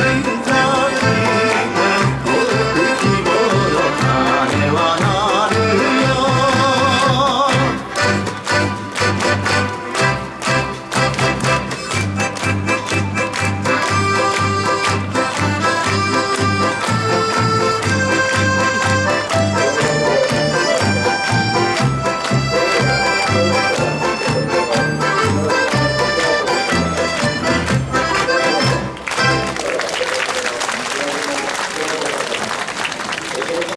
time.